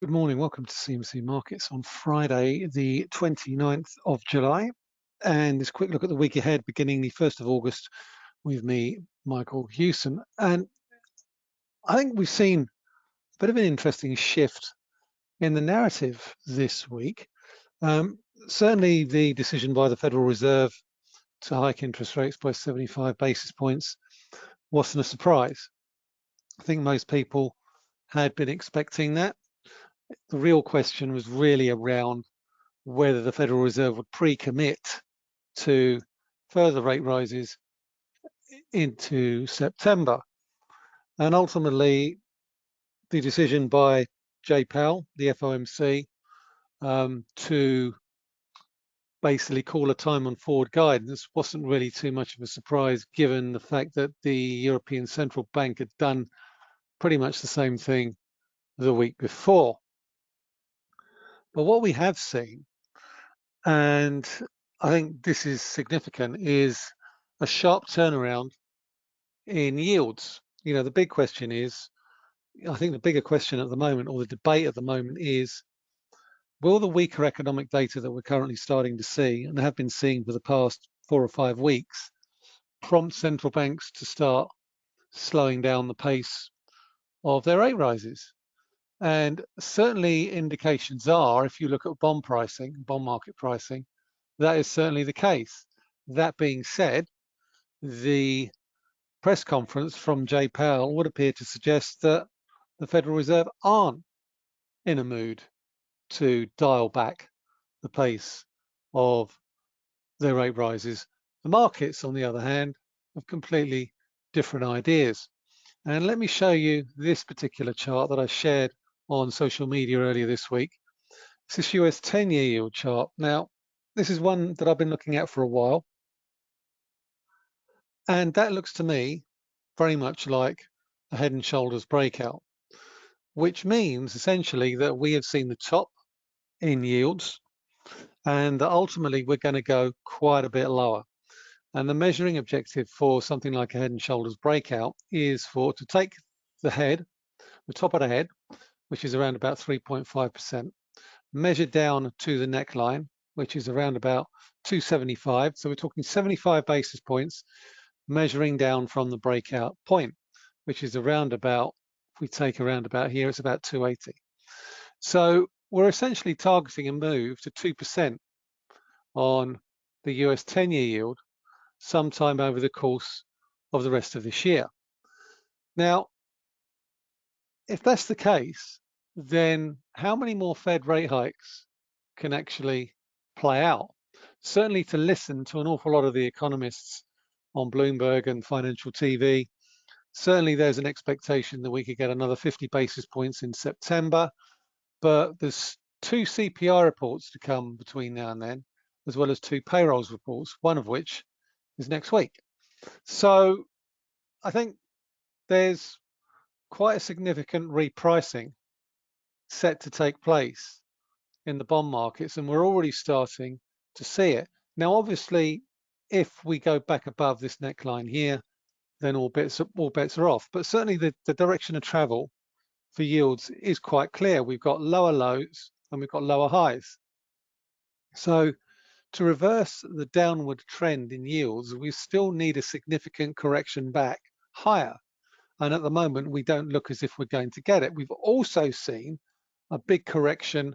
Good morning. Welcome to CMC Markets on Friday, the 29th of July. And this quick look at the week ahead, beginning the 1st of August with me, Michael Hewson. And I think we've seen a bit of an interesting shift in the narrative this week. Um, certainly the decision by the Federal Reserve to hike interest rates by 75 basis points wasn't a surprise. I think most people had been expecting that the real question was really around whether the Federal Reserve would pre-commit to further rate rises into September. And ultimately, the decision by Jay Powell, the FOMC, um, to basically call a time on forward guidance wasn't really too much of a surprise given the fact that the European Central Bank had done pretty much the same thing the week before. But what we have seen, and I think this is significant, is a sharp turnaround in yields. You know, the big question is, I think the bigger question at the moment, or the debate at the moment is, will the weaker economic data that we're currently starting to see, and have been seeing for the past four or five weeks, prompt central banks to start slowing down the pace of their rate rises? And certainly indications are, if you look at bond pricing, bond market pricing, that is certainly the case. That being said, the press conference from Jay Powell would appear to suggest that the Federal Reserve aren't in a mood to dial back the pace of their rate rises. The markets, on the other hand, have completely different ideas. And let me show you this particular chart that I shared on social media earlier this week. This is US 10-year yield chart. Now, this is one that I've been looking at for a while. And that looks to me very much like a head and shoulders breakout, which means essentially that we have seen the top in yields and that ultimately we're going to go quite a bit lower. And the measuring objective for something like a head and shoulders breakout is for to take the head, the top of the head, which is around about 3.5%, measured down to the neckline, which is around about 275. So we're talking 75 basis points measuring down from the breakout point, which is around about, if we take around about here, it's about 280. So we're essentially targeting a move to 2% on the US 10-year yield sometime over the course of the rest of this year. Now, if that's the case, then how many more Fed rate hikes can actually play out? Certainly to listen to an awful lot of the economists on Bloomberg and financial TV, certainly there's an expectation that we could get another 50 basis points in September, but there's two CPI reports to come between now and then, as well as two payrolls reports, one of which is next week. So I think there's quite a significant repricing set to take place in the bond markets, and we're already starting to see it. Now, obviously, if we go back above this neckline here, then all bets, all bets are off. But certainly the, the direction of travel for yields is quite clear. We've got lower lows and we've got lower highs. So to reverse the downward trend in yields, we still need a significant correction back higher. And at the moment, we don't look as if we're going to get it. We've also seen a big correction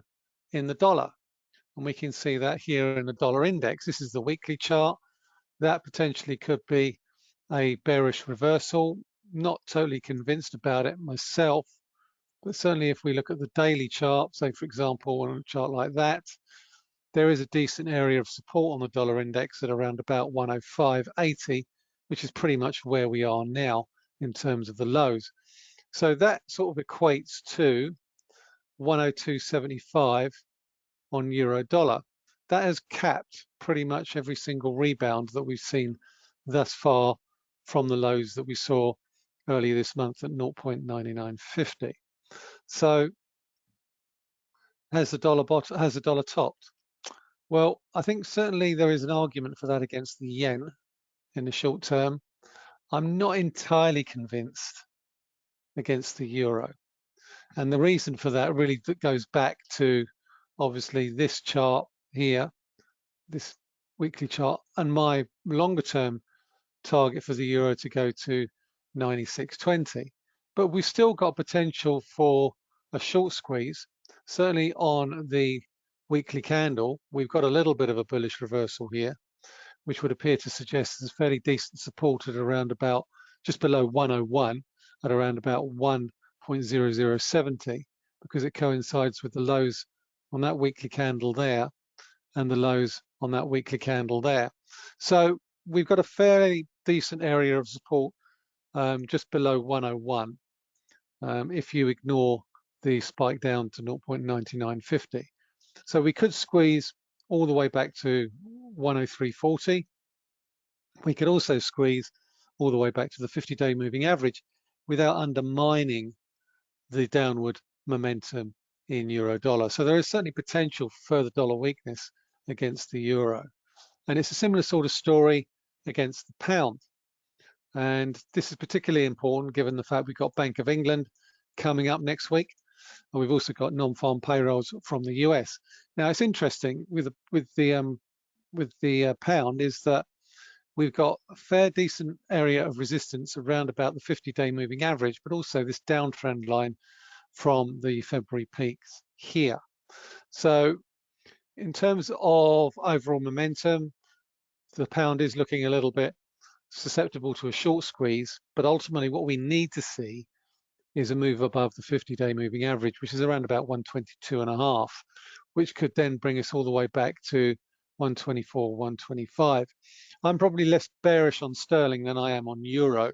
in the dollar. And we can see that here in the dollar index. This is the weekly chart. That potentially could be a bearish reversal. Not totally convinced about it myself, but certainly if we look at the daily chart, say for example, on a chart like that, there is a decent area of support on the dollar index at around about 105.80, which is pretty much where we are now in terms of the lows. So that sort of equates to 102.75 on euro dollar. That has capped pretty much every single rebound that we've seen thus far from the lows that we saw earlier this month at 0.9950. So has the dollar bot has the dollar topped? Well, I think certainly there is an argument for that against the yen in the short term. I'm not entirely convinced against the euro. And the reason for that really goes back to obviously this chart here, this weekly chart, and my longer term target for the euro to go to 96.20. But we've still got potential for a short squeeze. Certainly on the weekly candle, we've got a little bit of a bullish reversal here, which would appear to suggest there's fairly decent support at around about just below 101 at around about 1.0070 because it coincides with the lows on that weekly candle there and the lows on that weekly candle there. So we've got a fairly decent area of support um, just below 101 um, if you ignore the spike down to 0.9950. So we could squeeze all the way back to 103.40. We could also squeeze all the way back to the 50-day moving average without undermining the downward momentum in euro dollar. So there is certainly potential for further dollar weakness against the euro. And it's a similar sort of story against the pound. And this is particularly important given the fact we've got Bank of England coming up next week. And we've also got non-farm payrolls from the US. Now it's interesting with the, with the um, with the uh, pound is that we've got a fair decent area of resistance around about the 50-day moving average, but also this downtrend line from the February peaks here. So in terms of overall momentum, the pound is looking a little bit susceptible to a short squeeze, but ultimately what we need to see is a move above the 50-day moving average, which is around about 122 and a half, which could then bring us all the way back to 124, 125. I'm probably less bearish on sterling than I am on euro,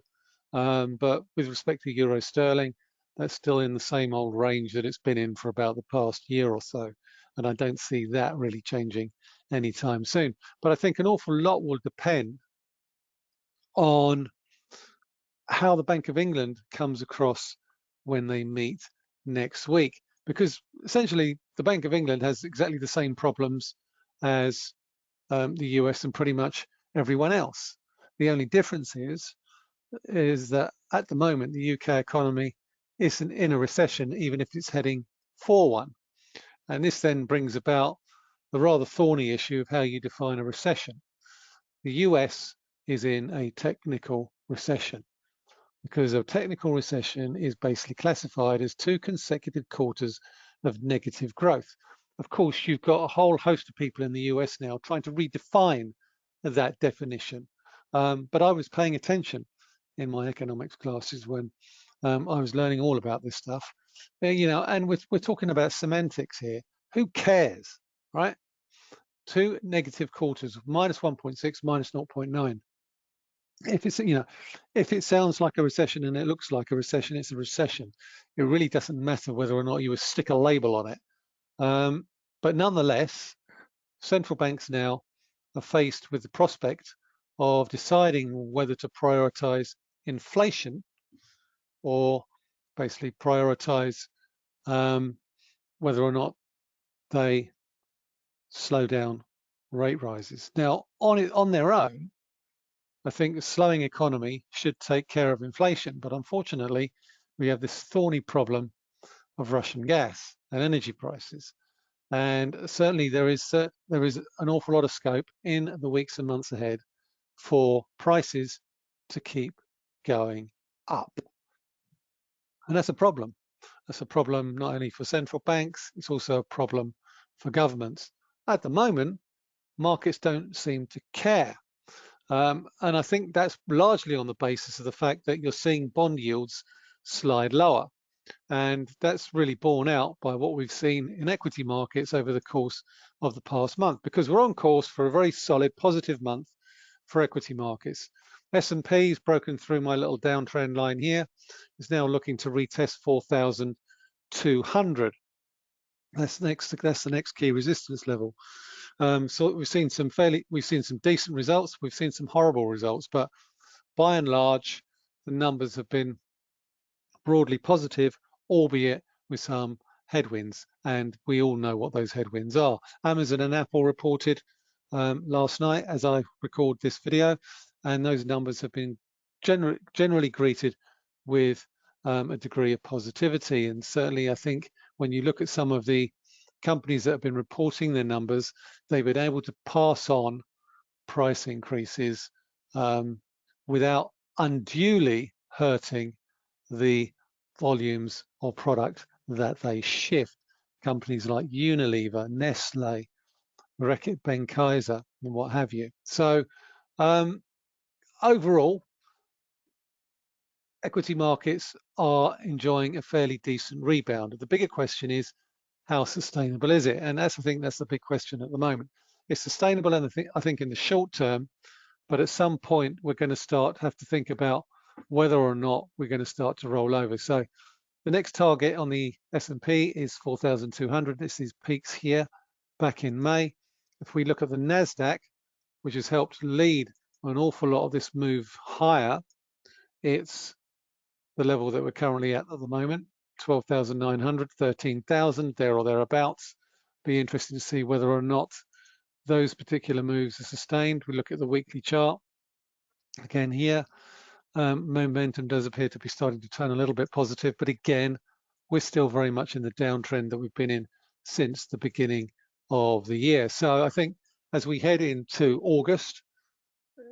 um, but with respect to euro sterling, that's still in the same old range that it's been in for about the past year or so. And I don't see that really changing anytime soon. But I think an awful lot will depend on how the Bank of England comes across when they meet next week. Because essentially, the Bank of England has exactly the same problems as um, the US and pretty much everyone else. The only difference is, is that at the moment, the UK economy isn't in a recession, even if it's heading for one. And this then brings about the rather thorny issue of how you define a recession. The US is in a technical recession because a technical recession is basically classified as two consecutive quarters of negative growth. Of course, you've got a whole host of people in the US now trying to redefine that definition. Um, but I was paying attention in my economics classes when um, I was learning all about this stuff. Uh, you know, and we're, we're talking about semantics here. Who cares, right? Two negative quarters, minus 1.6, minus 0.9. If it's, you know, if it sounds like a recession and it looks like a recession, it's a recession. It really doesn't matter whether or not you stick a label on it. Um, but nonetheless, central banks now are faced with the prospect of deciding whether to prioritize inflation or basically prioritize um, whether or not they slow down rate rises. Now, on it on their own, I think a slowing economy should take care of inflation, but unfortunately, we have this thorny problem of Russian gas and energy prices. And certainly there is uh, there is an awful lot of scope in the weeks and months ahead for prices to keep going up. And that's a problem. That's a problem not only for central banks, it's also a problem for governments. At the moment, markets don't seem to care. Um, and I think that's largely on the basis of the fact that you're seeing bond yields slide lower. And that's really borne out by what we've seen in equity markets over the course of the past month, because we're on course for a very solid positive month for equity markets. S&P has broken through my little downtrend line here. Is now looking to retest 4,200. That's next. That's the next key resistance level. Um, so we've seen some fairly, we've seen some decent results. We've seen some horrible results, but by and large, the numbers have been broadly positive, albeit with some headwinds. And we all know what those headwinds are. Amazon and Apple reported um, last night as I record this video and those numbers have been gener generally greeted with um, a degree of positivity. And certainly, I think when you look at some of the companies that have been reporting their numbers, they've been able to pass on price increases um, without unduly hurting the volumes of product that they shift. Companies like Unilever, Nestle, Reckitt Benckiser, and what have you. So um, overall, equity markets are enjoying a fairly decent rebound. The bigger question is, how sustainable is it? And that's I think that's the big question at the moment. It's sustainable, and I think in the short term, but at some point we're going to start have to think about whether or not we're going to start to roll over. So the next target on the S&P is 4,200. This is peaks here back in May. If we look at the NASDAQ, which has helped lead an awful lot of this move higher, it's the level that we're currently at at the moment, 12,900, 13,000, there or thereabouts. Be interesting to see whether or not those particular moves are sustained. We look at the weekly chart. Again here, um, momentum does appear to be starting to turn a little bit positive, but again, we're still very much in the downtrend that we've been in since the beginning of the year. So I think as we head into August,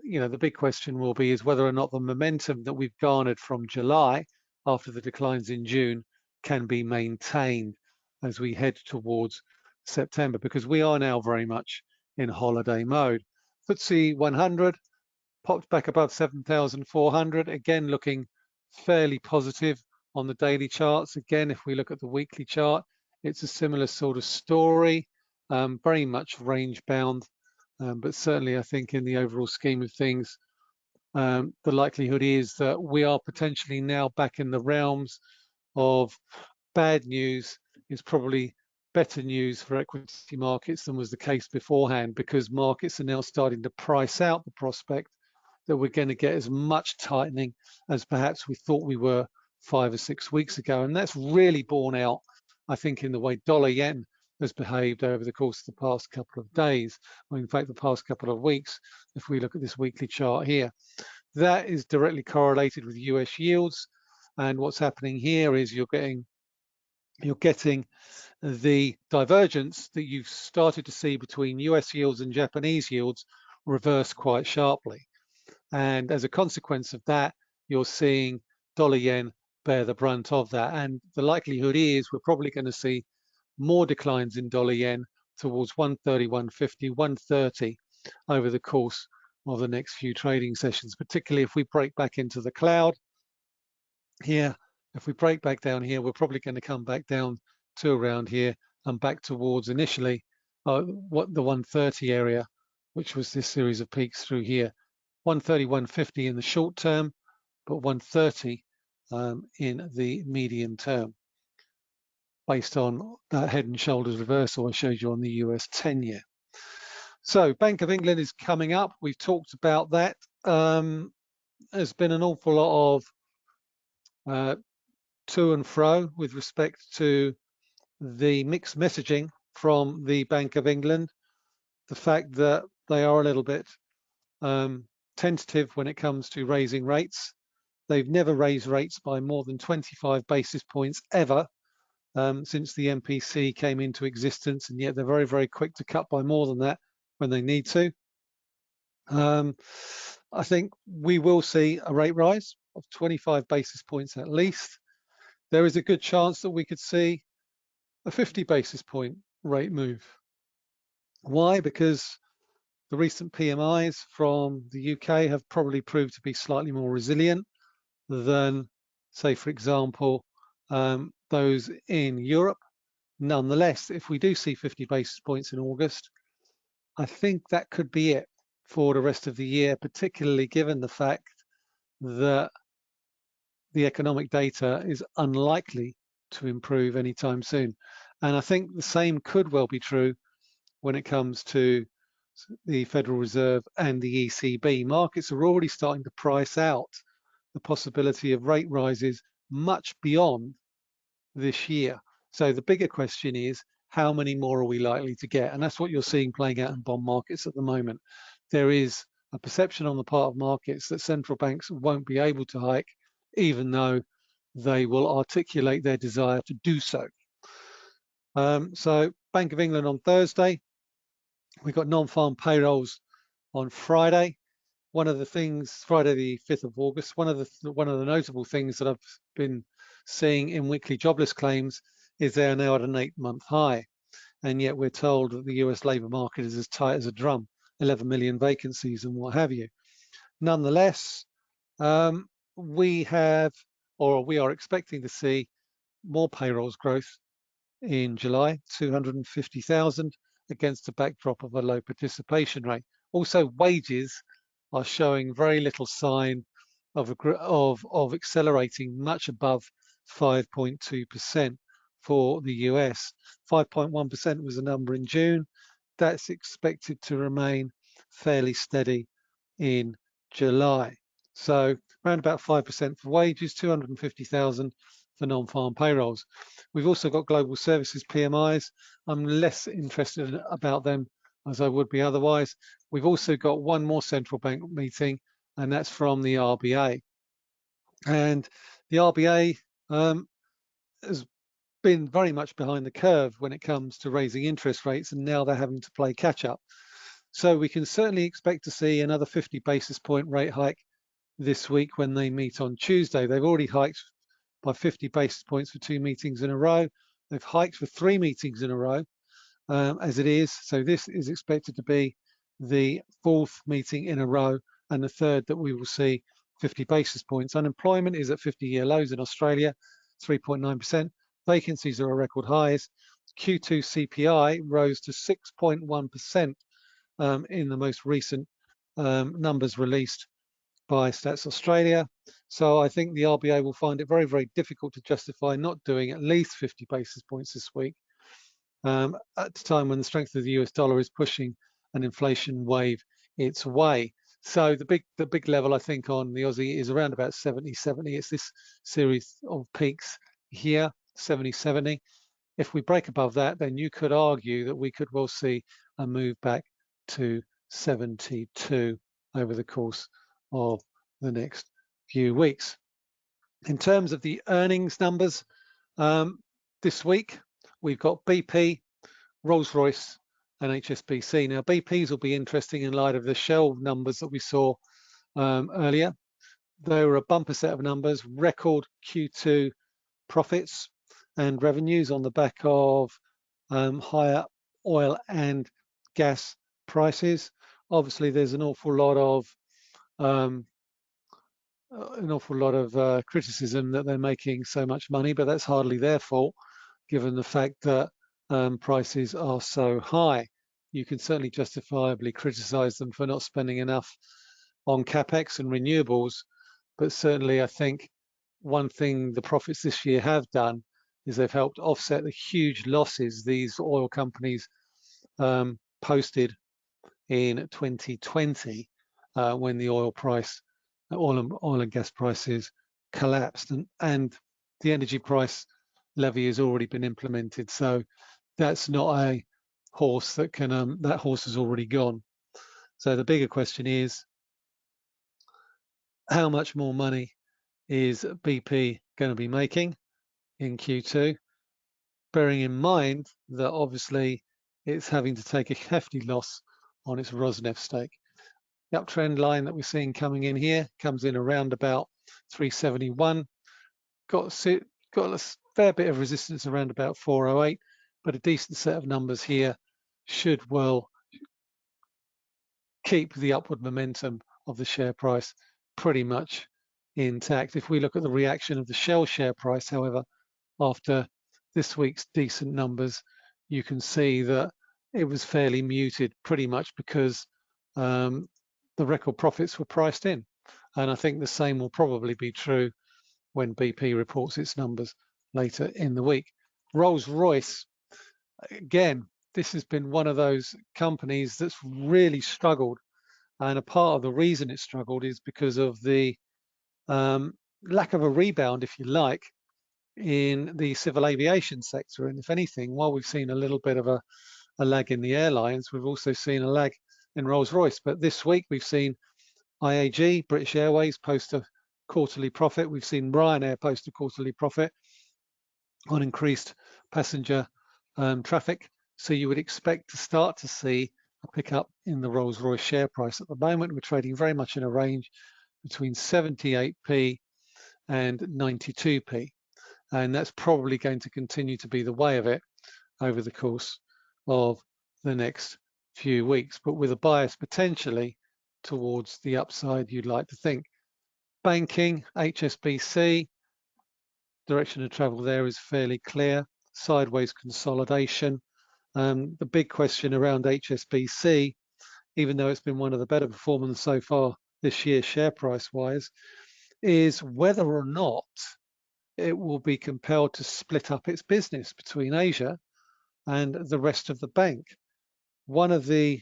you know, the big question will be is whether or not the momentum that we've garnered from July after the declines in June can be maintained as we head towards September, because we are now very much in holiday mode. FTSE 100 popped back above 7,400, again looking fairly positive on the daily charts. Again, if we look at the weekly chart, it's a similar sort of story, um, very much range bound, um, but certainly I think in the overall scheme of things, um, the likelihood is that we are potentially now back in the realms of bad news is probably better news for equity markets than was the case beforehand because markets are now starting to price out the prospect that we're going to get as much tightening as perhaps we thought we were five or six weeks ago. And that's really borne out, I think, in the way dollar yen has behaved over the course of the past couple of days, or in fact, the past couple of weeks, if we look at this weekly chart here. That is directly correlated with US yields. And what's happening here is you're getting you're getting the divergence that you've started to see between US yields and Japanese yields reverse quite sharply. And as a consequence of that, you're seeing dollar yen bear the brunt of that. And the likelihood is we're probably going to see more declines in dollar yen towards 130, 150, 130 over the course of the next few trading sessions, particularly if we break back into the cloud here. If we break back down here, we're probably going to come back down to around here and back towards initially uh, what the 130 area, which was this series of peaks through here. 130, 150 in the short term, but 130 um, in the medium term, based on that head and shoulders reversal I showed you on the US 10 year. So Bank of England is coming up. We've talked about that. Um, there's been an awful lot of uh, to and fro with respect to the mixed messaging from the Bank of England, the fact that they are a little bit um, tentative when it comes to raising rates. They've never raised rates by more than 25 basis points ever um, since the MPC came into existence, and yet they're very, very quick to cut by more than that when they need to. Um, I think we will see a rate rise of 25 basis points at least. There is a good chance that we could see a 50 basis point rate move. Why? Because the recent PMIs from the UK have probably proved to be slightly more resilient than, say, for example, um, those in Europe. Nonetheless, if we do see 50 basis points in August, I think that could be it for the rest of the year, particularly given the fact that the economic data is unlikely to improve anytime soon. And I think the same could well be true when it comes to the Federal Reserve and the ECB. Markets are already starting to price out the possibility of rate rises much beyond this year. So the bigger question is, how many more are we likely to get? And that's what you're seeing playing out in bond markets at the moment. There is a perception on the part of markets that central banks won't be able to hike, even though they will articulate their desire to do so. Um, so Bank of England on Thursday, we've got non-farm payrolls on Friday. One of the things, Friday the 5th of August, one of the one of the notable things that I've been seeing in weekly jobless claims is they are now at an eight-month high, and yet we're told that the US labour market is as tight as a drum, 11 million vacancies and what have you. Nonetheless, um, we have, or we are expecting to see more payrolls growth in July, 250,000 against a backdrop of a low participation rate. Also, wages are showing very little sign of, of, of accelerating much above 5.2% for the US. 5.1% was the number in June. That's expected to remain fairly steady in July. So around about 5% for wages, 250,000 for non-farm payrolls. We've also got global services PMIs. I'm less interested about them as I would be otherwise. We've also got one more central bank meeting, and that's from the RBA. And the RBA um, has been very much behind the curve when it comes to raising interest rates, and now they're having to play catch up. So we can certainly expect to see another 50 basis point rate hike this week when they meet on Tuesday. They've already hiked by 50 basis points for two meetings in a row. They've hiked for three meetings in a row um, as it is. So this is expected to be the fourth meeting in a row and the third that we will see 50 basis points. Unemployment is at 50-year lows in Australia, 3.9%. Vacancies are at record highs. Q2 CPI rose to 6.1% um, in the most recent um, numbers released by Stats Australia. So I think the RBA will find it very, very difficult to justify not doing at least 50 basis points this week um, at a time when the strength of the US dollar is pushing an inflation wave its way. So the big the big level I think on the Aussie is around about 70 70. It's this series of peaks here, 70 70. If we break above that, then you could argue that we could well see a move back to 72 over the course of the next few weeks. In terms of the earnings numbers, um, this week we've got BP, Rolls-Royce and HSBC. Now BP's will be interesting in light of the Shell numbers that we saw um, earlier. They were a bumper set of numbers, record Q2 profits and revenues on the back of um, higher oil and gas prices. Obviously, there's an awful lot of um, an awful lot of uh, criticism that they're making so much money, but that's hardly their fault, given the fact that um, prices are so high. You can certainly justifiably criticize them for not spending enough on capex and renewables, but certainly I think one thing the profits this year have done is they've helped offset the huge losses these oil companies um, posted in 2020 uh, when the oil price, oil and, oil and gas prices collapsed and, and the energy price levy has already been implemented. So that's not a horse that can, um, that horse has already gone. So the bigger question is, how much more money is BP going to be making in Q2? Bearing in mind that obviously it's having to take a hefty loss on its Rosneft stake. The uptrend line that we're seeing coming in here comes in around about 371. Got, got a fair bit of resistance around about 408, but a decent set of numbers here should well keep the upward momentum of the share price pretty much intact. If we look at the reaction of the Shell share price, however, after this week's decent numbers, you can see that it was fairly muted pretty much because um, the record profits were priced in. And I think the same will probably be true when BP reports its numbers later in the week. Rolls-Royce, again, this has been one of those companies that's really struggled. And a part of the reason it struggled is because of the um, lack of a rebound, if you like, in the civil aviation sector. And if anything, while we've seen a little bit of a, a lag in the airlines, we've also seen a lag in Rolls-Royce. But this week we've seen IAG, British Airways, post a quarterly profit. We've seen Ryanair post a quarterly profit on increased passenger um, traffic. So you would expect to start to see a pickup in the Rolls-Royce share price. At the moment, we're trading very much in a range between 78p and 92p. And that's probably going to continue to be the way of it over the course of the next few weeks, but with a bias potentially towards the upside you'd like to think. Banking, HSBC, direction of travel there is fairly clear. Sideways consolidation. Um, the big question around HSBC, even though it's been one of the better performers so far this year share price wise, is whether or not it will be compelled to split up its business between Asia and the rest of the bank. One of the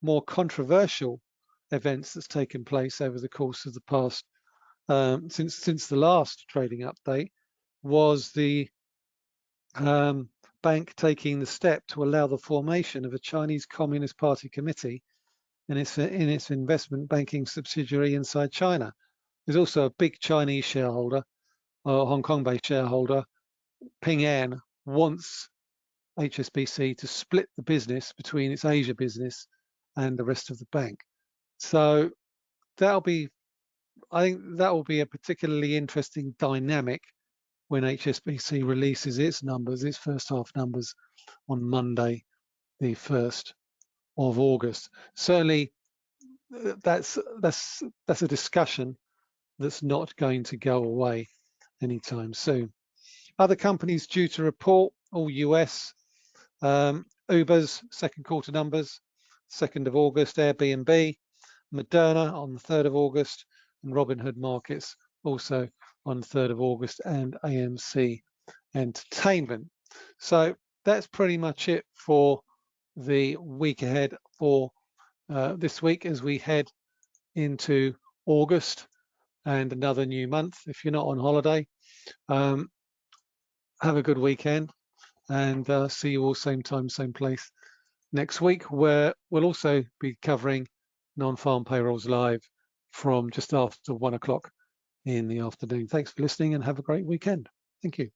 more controversial events that's taken place over the course of the past um, since since the last trading update was the um, bank taking the step to allow the formation of a Chinese Communist Party committee in its in its investment banking subsidiary inside China. There's also a big Chinese shareholder, or Hong Kong-based shareholder, Ping An, wants HSBC to split the business between its Asia business and the rest of the bank. So that'll be, I think that will be a particularly interesting dynamic when HSBC releases its numbers, its first half numbers on Monday, the 1st of August. Certainly uh, that's, that's, that's a discussion that's not going to go away anytime soon. Other companies due to report, all US, um, Uber's second quarter numbers, 2nd of August, Airbnb, Moderna on the 3rd of August, and Robinhood Markets also on the 3rd of August, and AMC Entertainment. So that's pretty much it for the week ahead for uh, this week as we head into August and another new month. If you're not on holiday, um, have a good weekend and uh, see you all same time, same place next week, where we'll also be covering non-farm payrolls live from just after one o'clock in the afternoon. Thanks for listening and have a great weekend. Thank you.